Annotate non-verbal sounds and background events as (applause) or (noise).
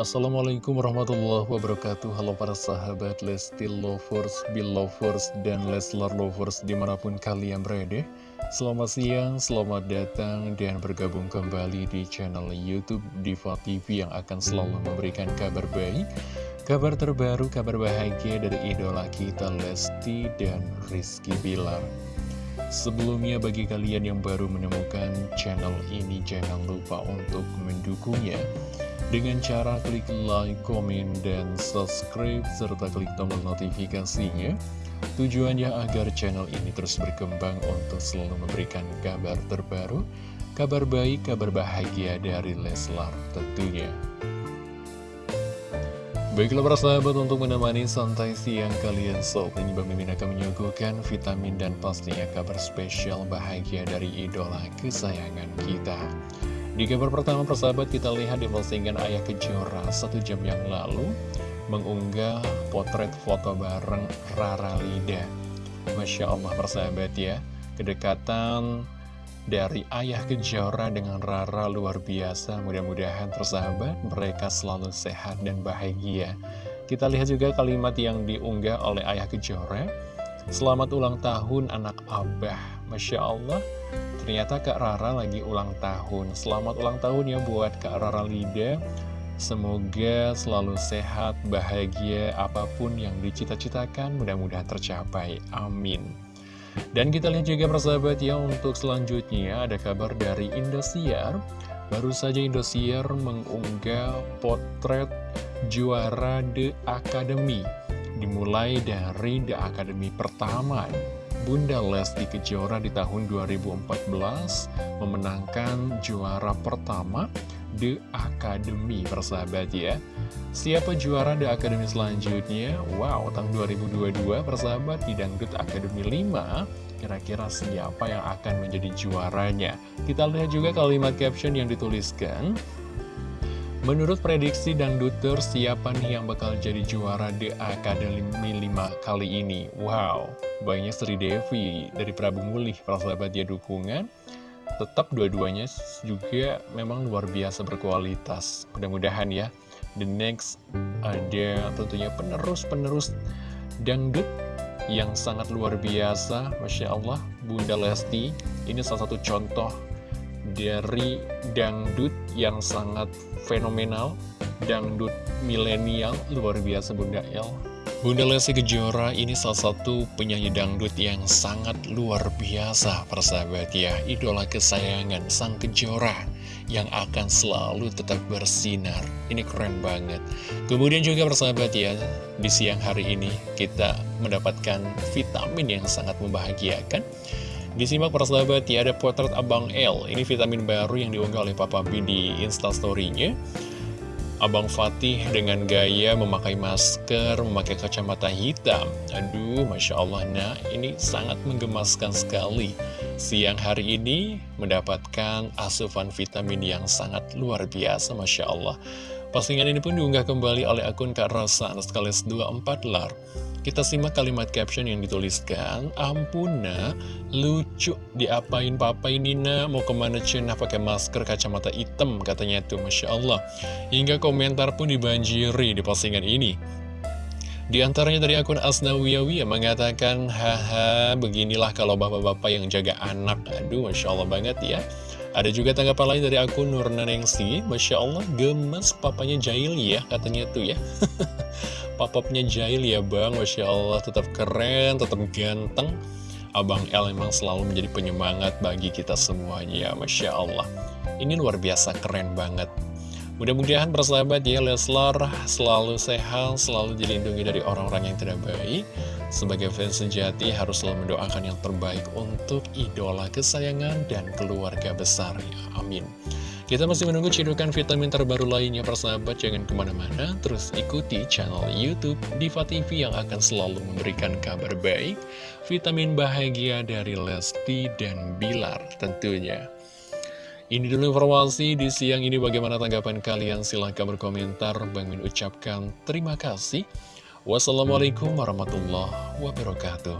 Assalamualaikum warahmatullahi wabarakatuh. Halo para sahabat Lesti Lovers, Belovers, dan Leslar Lovers di mana pun kalian berada. Selamat siang, selamat datang dan bergabung kembali di channel Youtube Diva TV yang akan selalu memberikan kabar baik Kabar terbaru, kabar bahagia dari idola kita Lesti dan Rizky Bilar. Sebelumnya bagi kalian yang baru menemukan channel ini jangan lupa untuk mendukungnya dengan cara klik like, komen, dan subscribe serta klik tombol notifikasinya tujuannya agar channel ini terus berkembang untuk selalu memberikan kabar terbaru kabar baik, kabar bahagia dari Leslar tentunya. Baiklah para sahabat untuk menemani santai siang kalian Sob Ini Bang Mimin akan menyuguhkan vitamin dan pastinya kabar spesial bahagia dari idola kesayangan kita Di kabar pertama persahabat kita lihat di postingan Ayah Kejora satu jam yang lalu Mengunggah potret foto bareng Rara Lida Masya Allah persahabat ya Kedekatan dari Ayah Kejora dengan Rara luar biasa. Mudah-mudahan tersahabat mereka selalu sehat dan bahagia. Kita lihat juga kalimat yang diunggah oleh Ayah Kejora. Selamat ulang tahun anak Abah. Masya Allah, ternyata Kak Rara lagi ulang tahun. Selamat ulang tahun ya buat Kak Rara Lida. Semoga selalu sehat, bahagia, apa pun yang dicita-citakan mudah-mudahan tercapai. Amin. Dan kita lihat juga persahabat ya untuk selanjutnya ada kabar dari Indosiar Baru saja Indosiar mengunggah potret juara The Academy Dimulai dari The Academy pertama Bunda Lesti Kejora di tahun 2014 memenangkan juara pertama The Academy persahabat ya Siapa juara The Academy selanjutnya? Wow, tahun 2022 persahabat di Dangdut Academy 5 Kira-kira siapa yang akan menjadi juaranya? Kita lihat juga kalimat caption yang dituliskan Menurut prediksi Dangduter, siapa nih yang bakal jadi juara The Academy 5 kali ini? Wow, banyak Sri Devi dari Prabu Mulih, persahabat ya dukungan. Tetap dua-duanya juga memang luar biasa berkualitas. Mudah-mudahan ya The next ada tentunya penerus-penerus dangdut yang sangat luar biasa. Masya Allah Bunda Lesti ini salah satu contoh dari dangdut yang sangat fenomenal dangdut milenial luar biasa Bunda El Bunda Lesti Kejora ini salah satu penyanyi dangdut yang sangat luar biasa persahabat ya idola kesayangan sang Kejora yang akan selalu tetap bersinar. Ini keren banget. Kemudian juga persahabat ya, di siang hari ini kita mendapatkan vitamin yang sangat membahagiakan. Disimak persahabat ya, ada potret Abang L. Ini vitamin baru yang diunggah oleh Papa B di instastory-nya. Abang Fatih dengan gaya memakai masker, memakai kacamata hitam. Aduh, Masya Allah, nah ini sangat menggemaskan sekali. Siang hari ini mendapatkan asupan vitamin yang sangat luar biasa, Masya Allah. Postingan ini pun diunggah kembali oleh akun Kak Rosa, sekaligus 24 lar. Kita simak kalimat caption yang dituliskan, Ampuna, lucu, diapain papa ini nak, mau ke mana cenah pakai masker kacamata hitam, katanya tuh, Masya Allah. Hingga komentar pun dibanjiri di postingan ini. Di antaranya dari akun Asnawiyawi yang mengatakan, haha, beginilah kalau bapak-bapak yang jaga anak. Aduh, Masya Allah banget ya. Ada juga tanggapan lain dari akun Nurnanengsi, Masya Allah, gemes papanya Jail ya, katanya tuh ya. (laughs) Papapnya Jail ya bang, Masya Allah tetap keren, tetap ganteng. Abang L memang selalu menjadi penyemangat bagi kita semuanya Masya Allah. Ini luar biasa keren banget. Mudah-mudahan persahabat ya Leslar selalu sehat, selalu dilindungi dari orang-orang yang tidak baik Sebagai fans sejati harus selalu mendoakan yang terbaik untuk idola kesayangan dan keluarga besar Amin. Kita masih menunggu cidukan vitamin terbaru lainnya persahabat. Jangan ke mana-mana. Terus ikuti channel Youtube Diva TV yang akan selalu memberikan kabar baik Vitamin bahagia dari Lesti dan Bilar tentunya. Ini dulu informasi di siang ini. Bagaimana tanggapan kalian? Silahkan berkomentar. Bang Min ucapkan terima kasih Wassalamualaikum warahmatullahi wabarakatuh